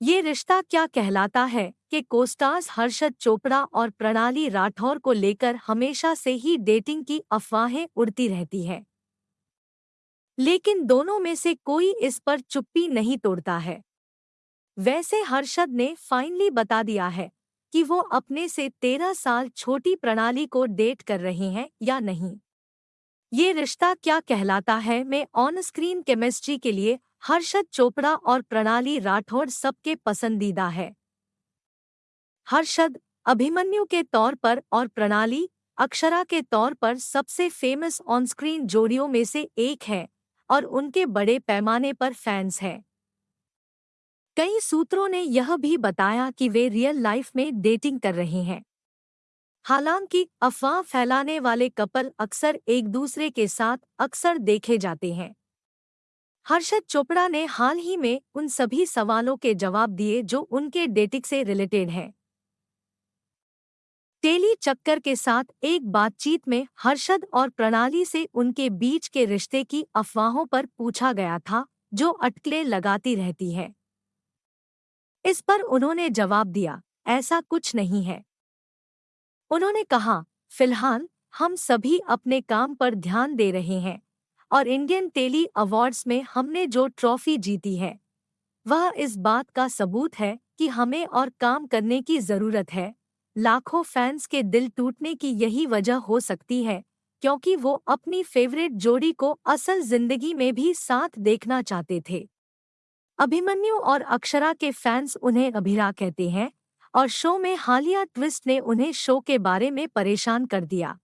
ये रिश्ता क्या कहलाता है कि कोस्टार्स हर्षद चोपड़ा और प्रणाली राठौर को लेकर हमेशा से ही डेटिंग की अफवाहें उड़ती रहती हैं। लेकिन दोनों में से कोई इस पर चुप्पी नहीं तोड़ता है। वैसे हर्षद ने फाइनली बता दिया है कि वो अपने से तेरह साल छोटी प्रणाली को डेट कर रहे हैं या नहीं। ये रिश्ता क्या कहलाता है? मैं ऑन स्क्रीन केमिस्ट्री के लिए हर्षद चोपड़ा और प्रणाली राठौड़ सबके पसंदीदा है। हर्षद, अभिमन्यु के तौर पर और प्रणाली, अक्षरा के तौर पर सबसे फ़ेमस ऑन स्क्रीन जोड़ियों में से एक है और उनके बड़े पैमाने पर फैंस हैं। कई सूत्रों ने यह भी बताया कि वे रियल लाइफ में डेटिंग कर रहे हैं। हालाँकि, अफवाह फैलाने वाले कपल अक्सर एक दूसरे के साथ अक्सर देखे जाते हैं। हर्षद चोपड़ा ने हाल ही में उन सभी सवालों के जवाब दिए जो उनके डेटिंग से रिलेटेड हैं। टेली चक्कर के साथ एक बातचीत में हर्षद और प्रणाली से उनके बीच के रिश्ते की अफवाहों पर पूछा गया था, जो अटकलें लगाती रहती है। इस पर उन्होंने जवाब दिया, ऐसा कुछ नहीं है। उन्होंने कहा, फ़िलहाल, हम सभी अपने काम पर ध्यान दे रहे हैं, और इंडियन टेली अवार्ड्स में हमने जो ट्रॉफी जीती है, वह इस बात का सबूत है कि हमें और काम करने की ज़रूरत है। लाखों फैंस के दिल टूटने की यही वजह हो सकती है, क्योंकि वो अपनी फेवरेट जोड़ी को असल ज़िंदगी में भी साथ देखना चाहते थे। अभिमन्यु और अक्षरा के फैंस उन्हें अभिरा कहते हैं और शो में हालिया ट्विस्ट ने उन्हें शो के बारे में परेशान कर दिया।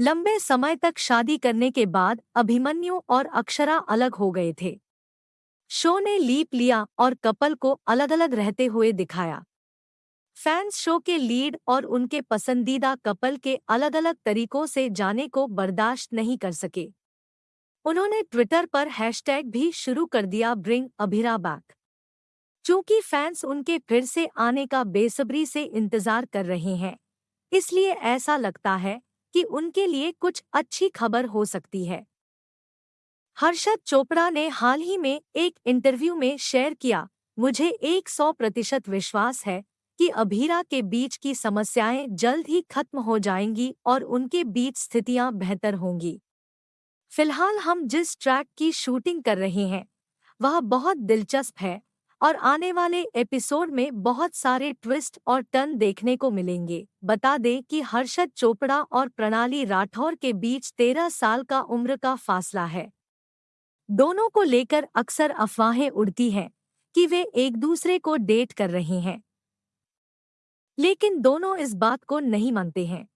लंबे समय तक शादी करने के बाद अभिमन्यु और अक्षरा अलग हो गए थे। शो ने लीप लिया और कपल को अलग अलग रहते हुए दिखाया। फैंस शो के लीड और उनके पसंदीदा कपल के अलग अलग तरीकों से जाने को बर्दाश्त नहीं कर सके। उन्होंने ट्विटर पर हैशटैग भी शुरू कर दिया ब्रिंग अभिरा बैक चूँकि फैंस उनके फिर से आने का बेसब्री से इंतज़ार कर रहे हैं, इसलिए ऐसा लगता है कि उनके लिए कुछ अच्छी खबर हो सकती है। हर्षद चोपड़ा ने हाल ही में एक इंटरव्यू में शेयर किया, मुझे एक सौ प्रतिशत विश्वास है कि अभीरा के बीच की समस्याएँ जल्द ही खत्म हो जाएँगी और उनके बीच स्थितियाँ बेहतर होंगी। फ़िलहाल हम जिस ट्रैक की शूटिंग कर रहे हैं, वह बहुत दिलचस्प है और आने वाले एपिसोड में बहुत सारे ट्विस्ट और टर्न देखने को मिलेंगे। बता दें कि हर्षद चोपड़ा और प्रणाली राठौर के बीच तेरह साल का उम्र का फासला है। दोनों को लेकर अक्सर अफवाहें उड़ती हैं कि वे एक दूसरे को डेट कर रहे हैं। लेकिन दोनों इस बात को नहीं मानते हैं।